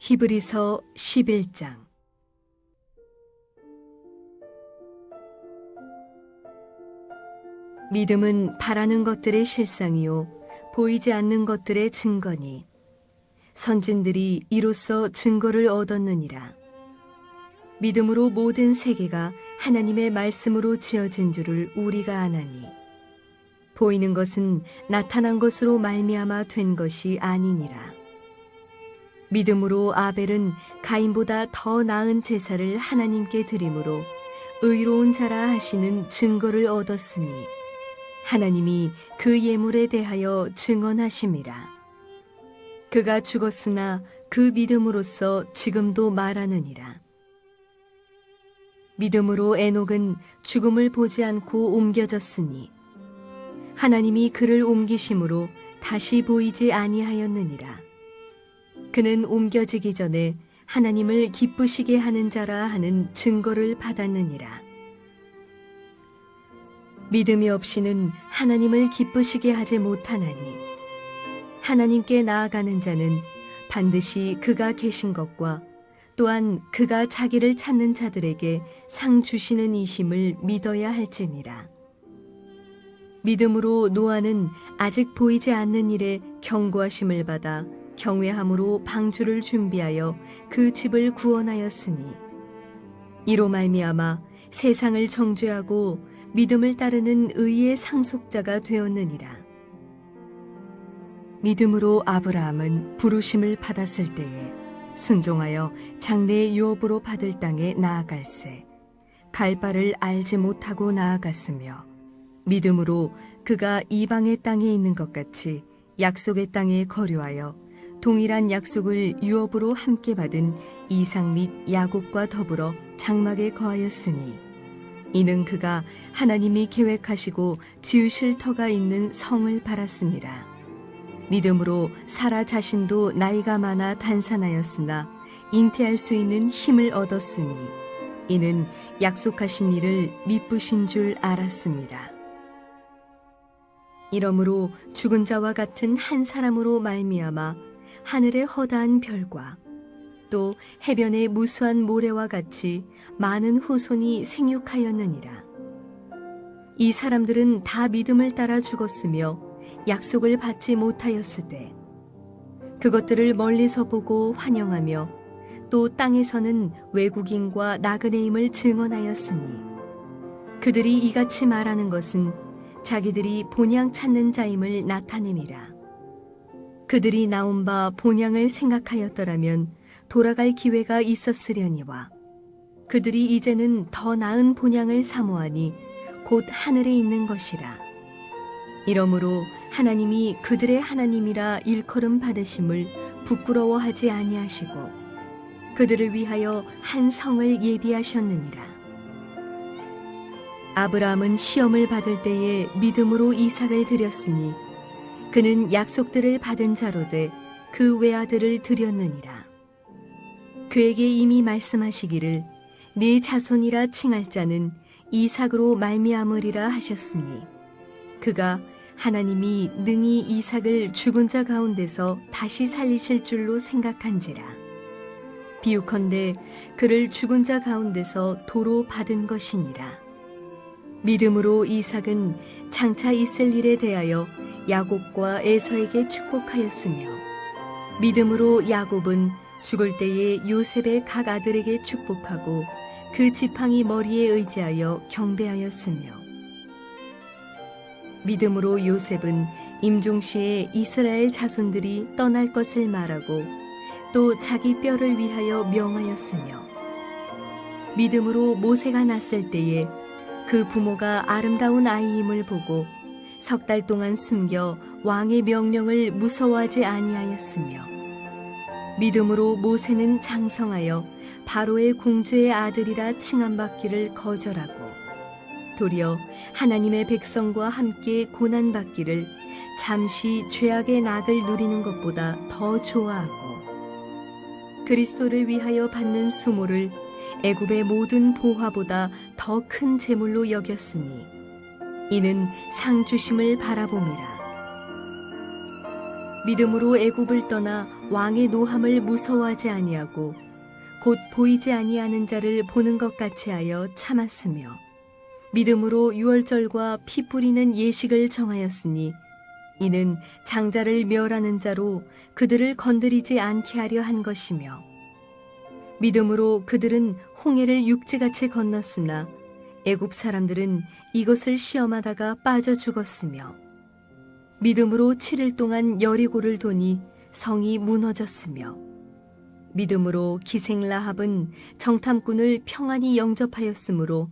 히브리서 11장. 믿음은 바라는 것들의 실상이요 보이지 않는 것들의 증거니. 선진들이 이로써 증거를 얻었느니라. 믿음으로 모든 세계가 하나님의 말씀으로 지어진 줄을 우리가 아나니. 보이는 것은 나타난 것으로 말미암아 된 것이 아니니라 믿음으로 아벨은 가인보다 더 나은 제사를 하나님께 드림으로 의로운 자라 하시는 증거를 얻었으니 하나님이 그 예물에 대하여 증언하심이라. 그가 죽었으나 그 믿음으로써 지금도 말하느니라. 믿음으로 에녹은 죽음을 보지 않고 옮겨졌으니 하나님이 그를 옮기심으로 다시 보이지 아니하였느니라. 그는 옮겨지기 전에 하나님을 기쁘시게 하는 자라 하는 증거를 받았느니라. 믿음이 없이는 하나님을 기쁘시게 하지 못하나니 하나님께 나아가는 자는 반드시 그가 계신 것과 또한 그가 자기를 찾는 자들에게 상 주시는 이심을 믿어야 할지니라. 믿음으로 노아는 아직 보이지 않는 일에 경고하심을 받아 경외함으로 방주를 준비하여 그 집을 구원하였으니 이로 말미암아 세상을 정죄하고 믿음을 따르는 의의 상속자가 되었느니라. 믿음으로 아브라함은 부르심을 받았을 때에 순종하여 장래의 유업으로 받을 땅에 나아갈새 갈 바를 알지 못하고 나아갔으며 믿음으로 그가 이방의 땅에 있는 것 같이 약속의 땅에 거류하여 동일한 약속을 유업으로 함께 받은 이상 및 야곱과 더불어 장막에 거하였으니 이는 그가 하나님이 계획하시고 지으실 터가 있는 성을 바랐습니다. 믿음으로 사라 자신도 나이가 많아 단산하였으나 잉태할 수 있는 힘을 얻었으니 이는 약속하신 일을 미쁘신 줄 알았습니다. 이러므로 죽은 자와 같은 한 사람으로 말미암아 하늘의 허다한 별과 또 해변의 무수한 모래와 같이 많은 후손이 생육하였느니라. 이 사람들은 다 믿음을 따라 죽었으며 약속을 받지 못하였을 때 그것들을 멀리서 보고 환영하며 또 땅에서는 외국인과 나그네임을 증언하였으니 그들이 이같이 말하는 것은 자기들이 본향 찾는 자임을 나타냄이라. 그들이 나온 바 본향을 생각하였더라면 돌아갈 기회가 있었으려니와 그들이 이제는 더 나은 본향을 사모하니 곧 하늘에 있는 것이라. 이러므로 하나님이 그들의 하나님이라 일컬음 받으심을 부끄러워하지 아니하시고 그들을 위하여 한 성을 예비하셨느니라. 아브라함은 시험을 받을 때에 믿음으로 이삭을 드렸으니 그는 약속들을 받은 자로 돼 그 외아들을 드렸느니라. 그에게 이미 말씀하시기를 네 자손이라 칭할 자는 이삭으로 말미암으리라 하셨으니 그가 하나님이 능히 이삭을 죽은 자 가운데서 다시 살리실 줄로 생각한지라 비유컨대 그를 죽은 자 가운데서 도로 받은 것이니라 믿음으로 이삭은 장차 있을 일에 대하여 야곱과 에서에게 축복하였으며 믿음으로 야곱은 죽을 때에 요셉의 각 아들에게 축복하고 그 지팡이 머리에 의지하여 경배하였으며 믿음으로 요셉은 임종시에 이스라엘 자손들이 떠날 것을 말하고 또 자기 뼈를 위하여 명하였으며 믿음으로 모세가 났을 때에 그 부모가 아름다운 아이임을 보고 석 달 동안 숨겨 왕의 명령을 무서워하지 아니하였으며 믿음으로 모세는 장성하여 바로의 공주의 아들이라 칭함받기를 거절하고 도리어 하나님의 백성과 함께 고난받기를 잠시 죄악의 낙을 누리는 것보다 더 좋아하고 그리스도를 위하여 받는 수모를 애굽의 모든 보화보다 더 큰 재물로 여겼으니 이는 상 주심을 바라봄이라. 믿음으로 애굽을 떠나 왕의 노함을 무서워하지 아니하고 곧 보이지 아니하는 자를 보는 것 같이 하여 참았으며 믿음으로 유월절과 피 뿌리는 예식을 정하였으니 이는 장자를 멸하는 자로 그들을 건드리지 않게 하려 한 것이며 믿음으로 그들은 홍해를 육지같이 건넜으나 애굽 사람들은 이것을 시험하다가 빠져 죽었으며 믿음으로 7일 동안 여리고를 도니 성이 무너졌으며 믿음으로 기생 라합은 정탐꾼을 평안히 영접하였으므로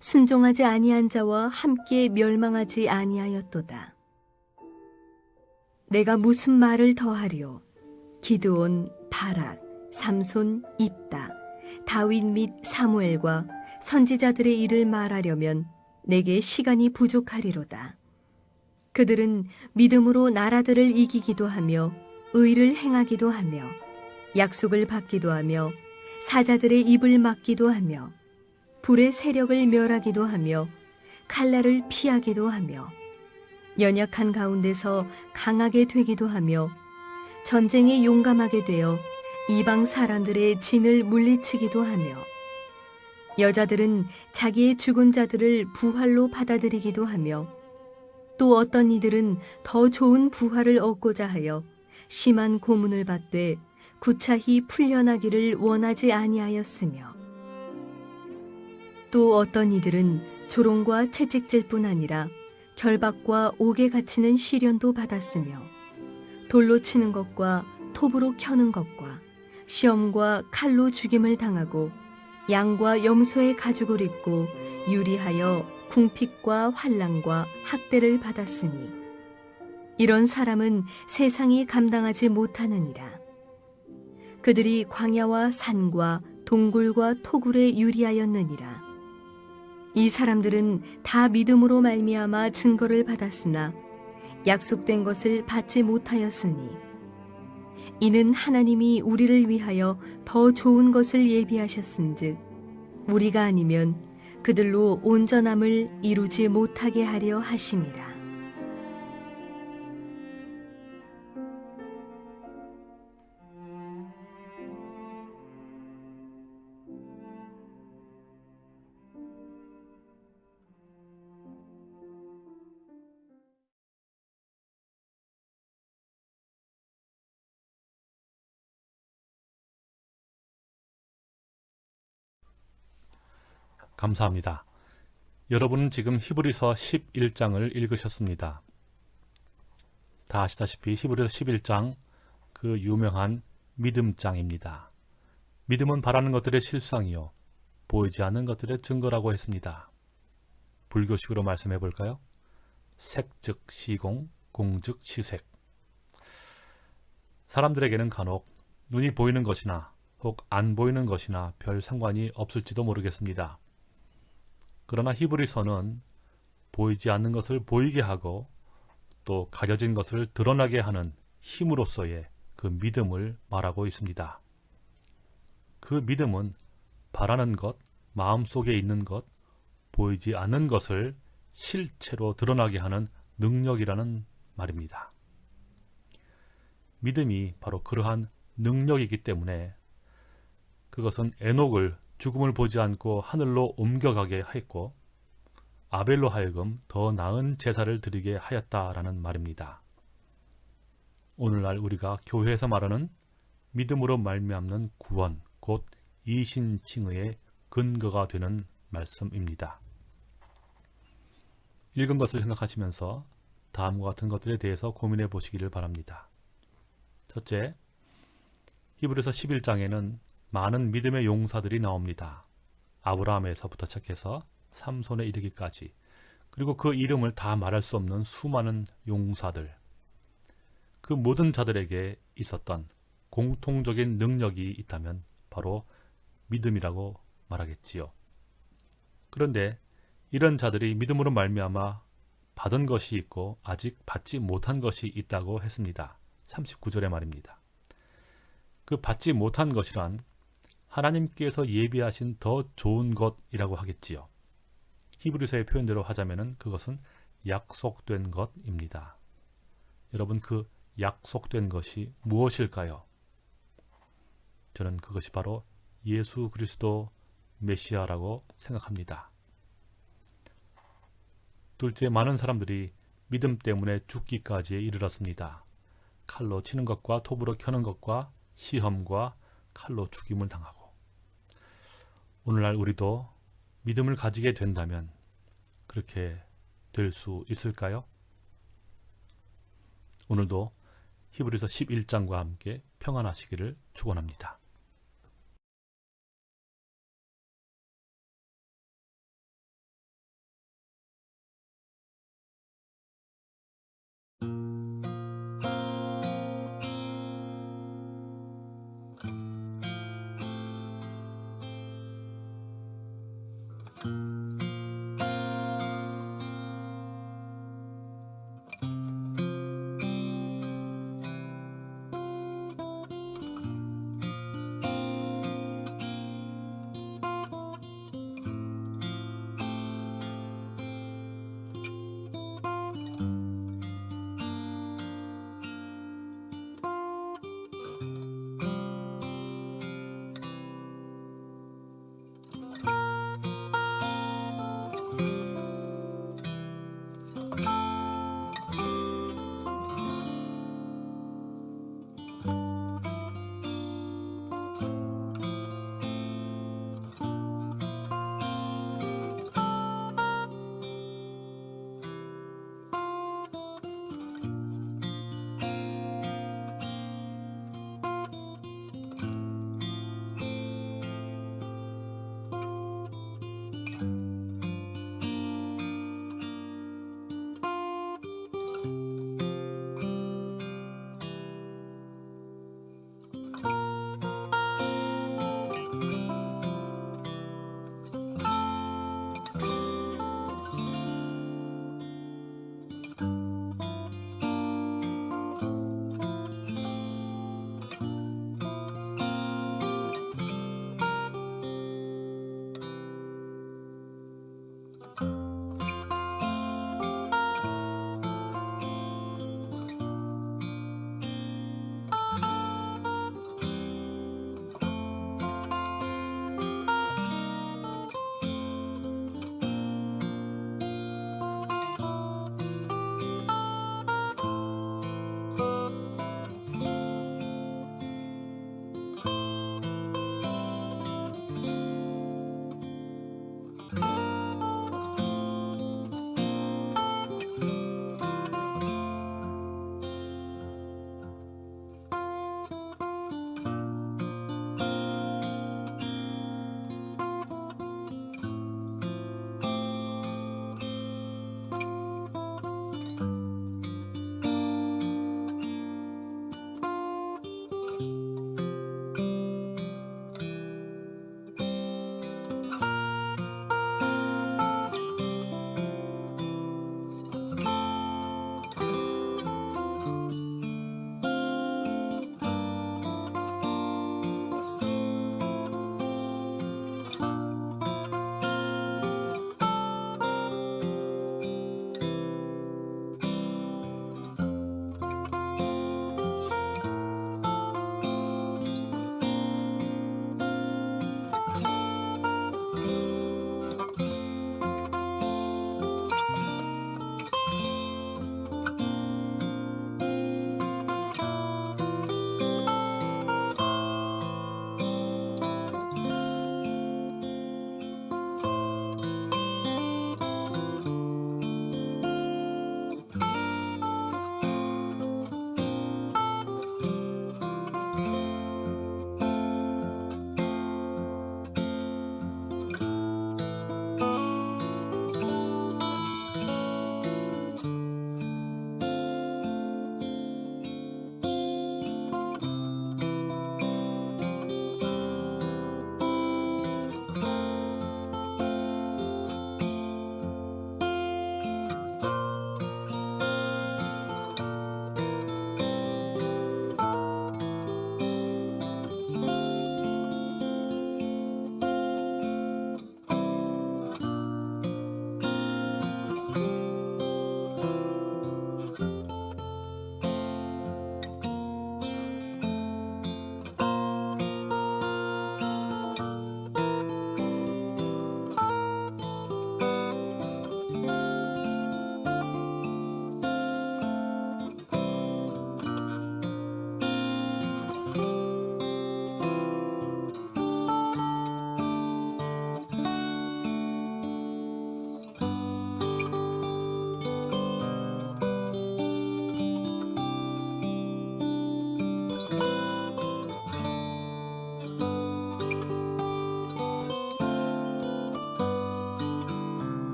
순종하지 아니한 자와 함께 멸망하지 아니하였도다. 내가 무슨 말을 더하리요? 기드온, 바락, 삼손, 입다, 다윗 및 사무엘과 선지자들의 일을 말하려면 내게 시간이 부족하리로다. 그들은 믿음으로 나라들을 이기기도 하며 의를 행하기도 하며 약속을 받기도 하며 사자들의 입을 막기도 하며 불의 세력을 멸하기도 하며 칼날을 피하기도 하며 연약한 가운데서 강하게 되기도 하며 전쟁에 용감하게 되어 이방 사람들의 진을 물리치기도 하며 여자들은 자기의 죽은 자들을 부활로 받아들이기도 하며 또 어떤 이들은 더 좋은 부활을 얻고자 하여 심한 고문을 받되 구차히 풀려나기를 원하지 아니하였으며 또 어떤 이들은 조롱과 채찍질 뿐 아니라 결박과 옥에 갇히는 시련도 받았으며 돌로 치는 것과 톱으로 켜는 것과 시험과 칼로 죽임을 당하고 양과 염소의 가죽을 입고 유리하여 궁핍과 환란과 학대를 받았으니 이런 사람은 세상이 감당하지 못하느니라. 그들이 광야와 산과 동굴과 토굴에 유리하였느니라. 이 사람들은 다 믿음으로 말미암아 증거를 받았으나 약속된 것을 받지 못하였으니 이는 하나님이 우리를 위하여 더 좋은 것을 예비하셨은즉 우리가 아니면 그들로 온전함을 이루지 못하게 하려 하심이라. 감사합니다. 여러분은 지금 히브리서 11장을 읽으셨습니다. 다 아시다시피 히브리서 11장 그 유명한 믿음장입니다. 믿음은 바라는 것들의 실상이요 보이지 않는 것들의 증거라고 했습니다. 불교식으로 말씀해 볼까요? 색즉 시공, 공즉 시색. 사람들에게는 간혹 눈이 보이는 것이나 혹 안 보이는 것이나 별 상관이 없을지도 모르겠습니다. 그러나 히브리서는 보이지 않는 것을 보이게 하고 또 가려진 것을 드러나게 하는 힘으로서의 그 믿음을 말하고 있습니다. 그 믿음은 바라는 것, 마음속에 있는 것, 보이지 않는 것을 실체로 드러나게 하는 능력이라는 말입니다. 믿음이 바로 그러한 능력이기 때문에 그것은 에녹을 죽음을 보지 않고 하늘로 옮겨가게 했고 아벨로 하여금 더 나은 제사를 드리게 하였다라는 말입니다. 오늘날 우리가 교회에서 말하는 믿음으로 말미암는 구원, 곧 이신칭의의 근거가 되는 말씀입니다. 읽은 것을 생각하시면서 다음과 같은 것들에 대해서 고민해 보시기를 바랍니다. 첫째, 히브리서 11장에는 많은 믿음의 용사들이 나옵니다. 아브라함에서부터 시작해서 삼손에 이르기까지 그리고 그 이름을 다 말할 수 없는 수많은 용사들 그 모든 자들에게 있었던 공통적인 능력이 있다면 바로 믿음이라고 말하겠지요. 그런데 이런 자들이 믿음으로 말미암아 받은 것이 있고 아직 받지 못한 것이 있다고 했습니다. 39절의 말입니다. 그 받지 못한 것이란 하나님께서 예비하신 더 좋은 것이라고 하겠지요. 히브리서의 표현대로 하자면 그것은 약속된 것입니다. 여러분 그 약속된 것이 무엇일까요? 저는 그것이 바로 예수 그리스도 메시아라고 생각합니다. 둘째, 많은 사람들이 믿음 때문에 죽기까지에 이르렀습니다. 칼로 치는 것과 톱으로 켜는 것과 시험과 칼로 죽임을 당하고 오늘날 우리도 믿음을 가지게 된다면 그렇게 될 수 있을까요? 오늘도 히브리서 11장과 함께 평안하시기를 축원합니다.